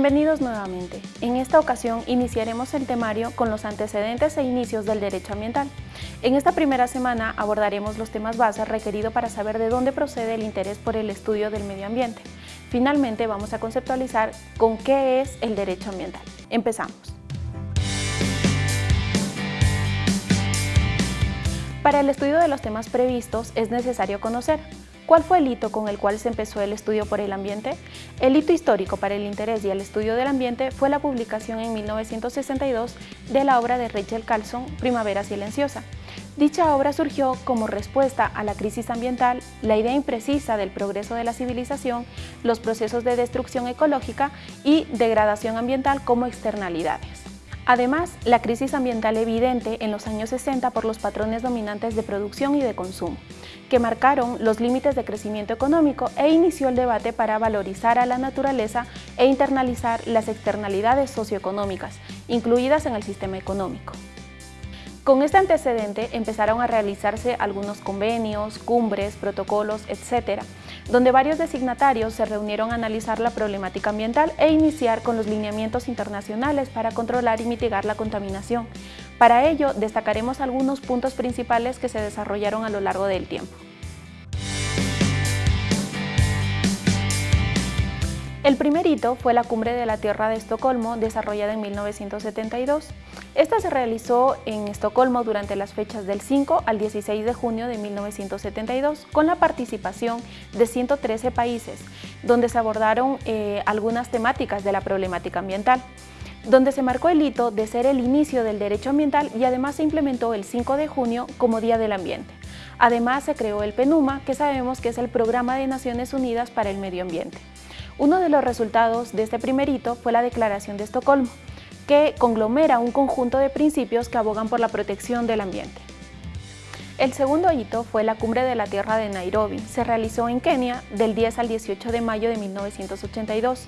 Bienvenidos nuevamente. En esta ocasión iniciaremos el temario con los antecedentes e inicios del derecho ambiental. En esta primera semana abordaremos los temas bases requeridos para saber de dónde procede el interés por el estudio del medio ambiente. Finalmente vamos a conceptualizar con qué es el derecho ambiental. Empezamos. Para el estudio de los temas previstos es necesario conocer ¿Cuál fue el hito con el cual se empezó el estudio por el ambiente? El hito histórico para el interés y el estudio del ambiente fue la publicación en 1962 de la obra de Rachel Carlson, Primavera Silenciosa. Dicha obra surgió como respuesta a la crisis ambiental, la idea imprecisa del progreso de la civilización, los procesos de destrucción ecológica y degradación ambiental como externalidades. Además, la crisis ambiental evidente en los años 60 por los patrones dominantes de producción y de consumo, que marcaron los límites de crecimiento económico e inició el debate para valorizar a la naturaleza e internalizar las externalidades socioeconómicas, incluidas en el sistema económico. Con este antecedente empezaron a realizarse algunos convenios, cumbres, protocolos, etc., donde varios designatarios se reunieron a analizar la problemática ambiental e iniciar con los lineamientos internacionales para controlar y mitigar la contaminación. Para ello, destacaremos algunos puntos principales que se desarrollaron a lo largo del tiempo. El primer hito fue la Cumbre de la Tierra de Estocolmo, desarrollada en 1972. Esta se realizó en Estocolmo durante las fechas del 5 al 16 de junio de 1972, con la participación de 113 países, donde se abordaron eh, algunas temáticas de la problemática ambiental donde se marcó el hito de ser el inicio del derecho ambiental y además se implementó el 5 de junio como Día del Ambiente. Además se creó el PENUMA, que sabemos que es el Programa de Naciones Unidas para el Medio Ambiente. Uno de los resultados de este primer hito fue la Declaración de Estocolmo, que conglomera un conjunto de principios que abogan por la protección del ambiente. El segundo hito fue la Cumbre de la Tierra de Nairobi. Se realizó en Kenia del 10 al 18 de mayo de 1982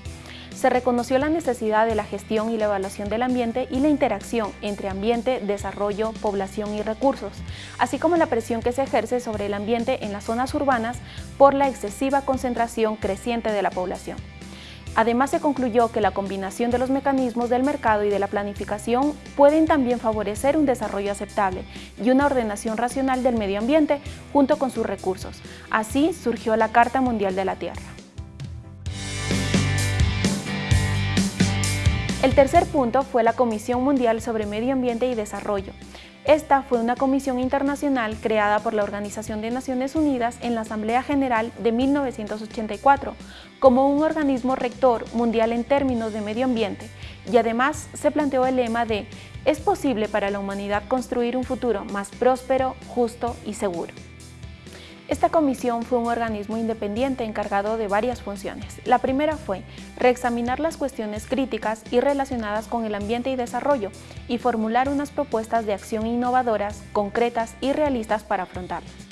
se reconoció la necesidad de la gestión y la evaluación del ambiente y la interacción entre ambiente, desarrollo, población y recursos, así como la presión que se ejerce sobre el ambiente en las zonas urbanas por la excesiva concentración creciente de la población. Además, se concluyó que la combinación de los mecanismos del mercado y de la planificación pueden también favorecer un desarrollo aceptable y una ordenación racional del medio ambiente junto con sus recursos. Así surgió la Carta Mundial de la Tierra. El tercer punto fue la Comisión Mundial sobre Medio Ambiente y Desarrollo. Esta fue una comisión internacional creada por la Organización de Naciones Unidas en la Asamblea General de 1984 como un organismo rector mundial en términos de medio ambiente y además se planteó el lema de «Es posible para la humanidad construir un futuro más próspero, justo y seguro». Esta comisión fue un organismo independiente encargado de varias funciones. La primera fue reexaminar las cuestiones críticas y relacionadas con el ambiente y desarrollo y formular unas propuestas de acción innovadoras, concretas y realistas para afrontarlas.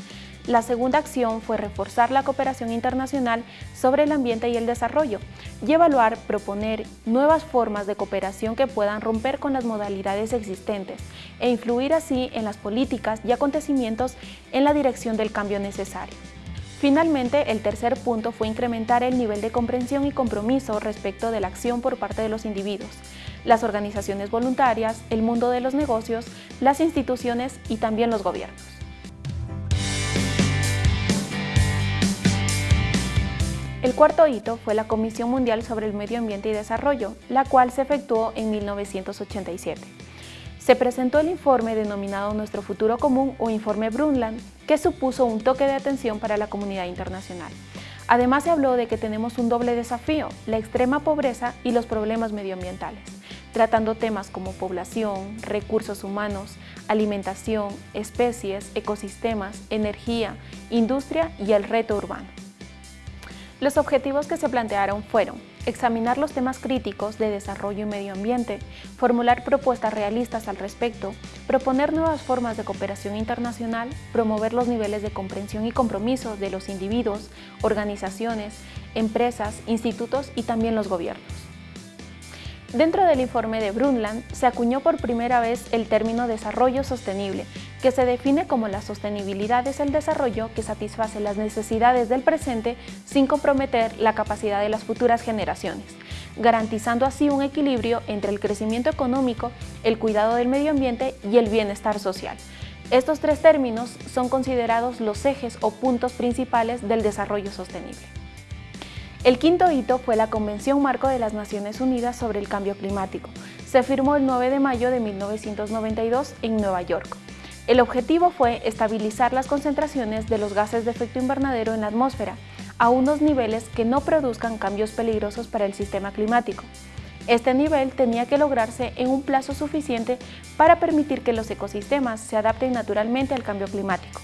La segunda acción fue reforzar la cooperación internacional sobre el ambiente y el desarrollo y evaluar, proponer nuevas formas de cooperación que puedan romper con las modalidades existentes e influir así en las políticas y acontecimientos en la dirección del cambio necesario. Finalmente, el tercer punto fue incrementar el nivel de comprensión y compromiso respecto de la acción por parte de los individuos, las organizaciones voluntarias, el mundo de los negocios, las instituciones y también los gobiernos. El cuarto hito fue la Comisión Mundial sobre el Medio Ambiente y Desarrollo, la cual se efectuó en 1987. Se presentó el informe denominado Nuestro Futuro Común o Informe Brundtland, que supuso un toque de atención para la comunidad internacional. Además se habló de que tenemos un doble desafío, la extrema pobreza y los problemas medioambientales, tratando temas como población, recursos humanos, alimentación, especies, ecosistemas, energía, industria y el reto urbano. Los objetivos que se plantearon fueron examinar los temas críticos de desarrollo y medio ambiente, formular propuestas realistas al respecto, proponer nuevas formas de cooperación internacional, promover los niveles de comprensión y compromiso de los individuos, organizaciones, empresas, institutos y también los gobiernos. Dentro del informe de Brundtland se acuñó por primera vez el término desarrollo sostenible, que se define como la sostenibilidad es el desarrollo que satisface las necesidades del presente sin comprometer la capacidad de las futuras generaciones. garantizando así un equilibrio entre el crecimiento económico, el cuidado del medio ambiente y el bienestar social. Estos tres términos son considerados los ejes o puntos principales del desarrollo sostenible. El quinto hito fue la Convención Marco de las Naciones Unidas sobre el Cambio Climático. Se firmó el 9 de mayo de 1992 en Nueva York. El objetivo fue estabilizar las concentraciones de los gases de efecto invernadero en la atmósfera a unos niveles que no produzcan cambios peligrosos para el sistema climático. Este nivel tenía que lograrse en un plazo suficiente para permitir que los ecosistemas se adapten naturalmente al cambio climático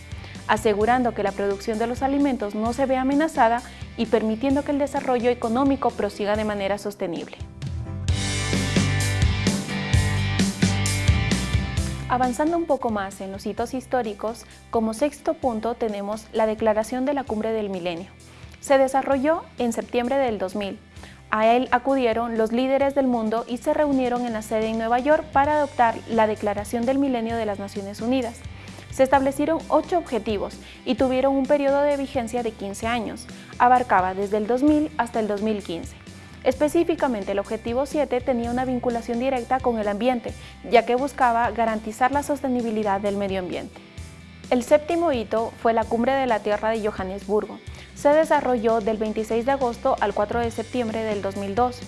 asegurando que la producción de los alimentos no se vea amenazada y permitiendo que el desarrollo económico prosiga de manera sostenible. Avanzando un poco más en los hitos históricos, como sexto punto tenemos la Declaración de la Cumbre del Milenio. Se desarrolló en septiembre del 2000. A él acudieron los líderes del mundo y se reunieron en la sede en Nueva York para adoptar la Declaración del Milenio de las Naciones Unidas. Se establecieron ocho objetivos y tuvieron un periodo de vigencia de 15 años. Abarcaba desde el 2000 hasta el 2015. Específicamente, el objetivo 7 tenía una vinculación directa con el ambiente, ya que buscaba garantizar la sostenibilidad del medio ambiente. El séptimo hito fue la Cumbre de la Tierra de Johannesburgo. Se desarrolló del 26 de agosto al 4 de septiembre del 2002.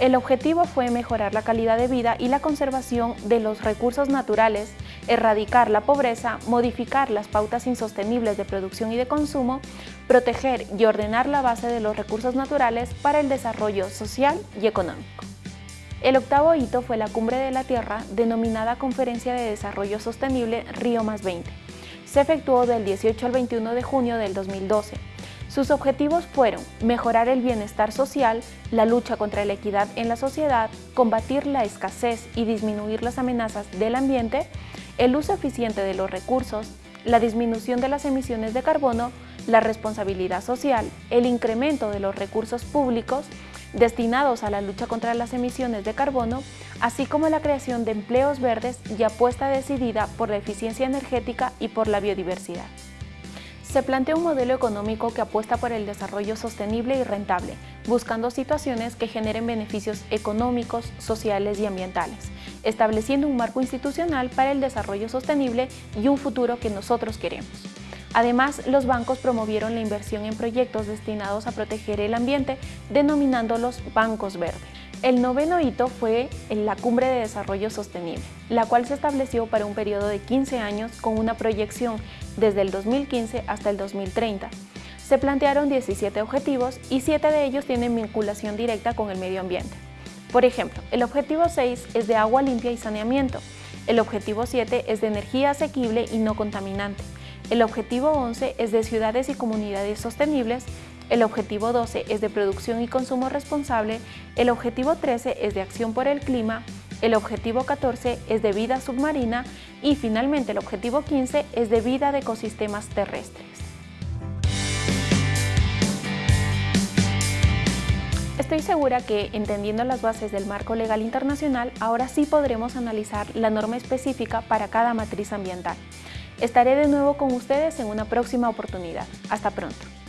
El objetivo fue mejorar la calidad de vida y la conservación de los recursos naturales, erradicar la pobreza, modificar las pautas insostenibles de producción y de consumo, proteger y ordenar la base de los recursos naturales para el desarrollo social y económico. El octavo hito fue la Cumbre de la Tierra, denominada Conferencia de Desarrollo Sostenible Río 20. Se efectuó del 18 al 21 de junio del 2012 sus objetivos fueron mejorar el bienestar social, la lucha contra la equidad en la sociedad, combatir la escasez y disminuir las amenazas del ambiente, el uso eficiente de los recursos, la disminución de las emisiones de carbono, la responsabilidad social, el incremento de los recursos públicos destinados a la lucha contra las emisiones de carbono, así como la creación de empleos verdes y apuesta decidida por la eficiencia energética y por la biodiversidad se plantea un modelo económico que apuesta por el desarrollo sostenible y rentable, buscando situaciones que generen beneficios económicos, sociales y ambientales, estableciendo un marco institucional para el desarrollo sostenible y un futuro que nosotros queremos. Además, los bancos promovieron la inversión en proyectos destinados a proteger el ambiente, denominándolos bancos verdes. El noveno hito fue la Cumbre de Desarrollo Sostenible, la cual se estableció para un periodo de 15 años con una proyección desde el 2015 hasta el 2030. Se plantearon 17 objetivos y 7 de ellos tienen vinculación directa con el medio ambiente. Por ejemplo, el objetivo 6 es de agua limpia y saneamiento, el objetivo 7 es de energía asequible y no contaminante, el objetivo 11 es de ciudades y comunidades sostenibles el objetivo 12 es de producción y consumo responsable, el objetivo 13 es de acción por el clima, el objetivo 14 es de vida submarina y finalmente el objetivo 15 es de vida de ecosistemas terrestres. Estoy segura que, entendiendo las bases del marco legal internacional, ahora sí podremos analizar la norma específica para cada matriz ambiental. Estaré de nuevo con ustedes en una próxima oportunidad. Hasta pronto.